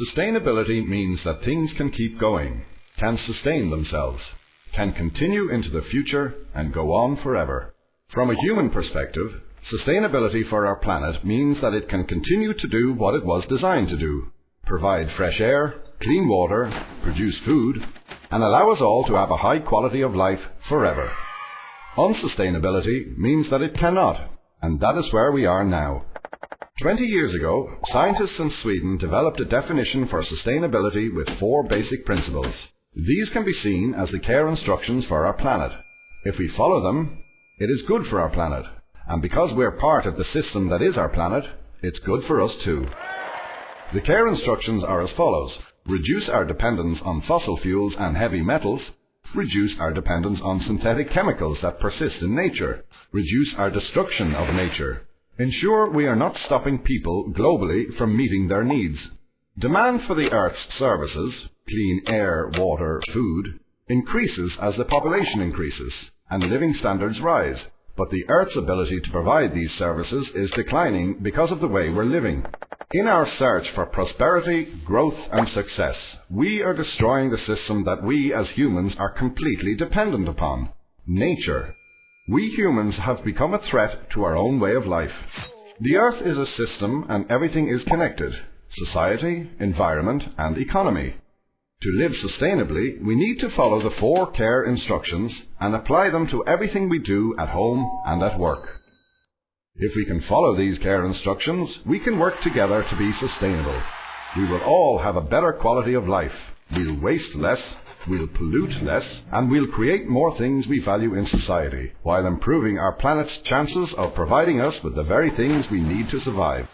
Sustainability means that things can keep going, can sustain themselves, can continue into the future and go on forever. From a human perspective, sustainability for our planet means that it can continue to do what it was designed to do. Provide fresh air, clean water, produce food, and allow us all to have a high quality of life forever. Unsustainability means that it cannot, and that is where we are now. Twenty years ago, scientists in Sweden developed a definition for sustainability with four basic principles. These can be seen as the care instructions for our planet. If we follow them, it is good for our planet. And because we're part of the system that is our planet, it's good for us too. The care instructions are as follows. Reduce our dependence on fossil fuels and heavy metals. Reduce our dependence on synthetic chemicals that persist in nature. Reduce our destruction of nature. Ensure we are not stopping people globally from meeting their needs. Demand for the Earth's services, clean air, water, food, increases as the population increases and living standards rise. But the Earth's ability to provide these services is declining because of the way we're living. In our search for prosperity, growth and success, we are destroying the system that we as humans are completely dependent upon. Nature. We humans have become a threat to our own way of life. The Earth is a system and everything is connected. Society, environment and economy. To live sustainably, we need to follow the four care instructions and apply them to everything we do at home and at work. If we can follow these care instructions, we can work together to be sustainable. We will all have a better quality of life. We'll waste less we'll pollute less, and we'll create more things we value in society, while improving our planet's chances of providing us with the very things we need to survive.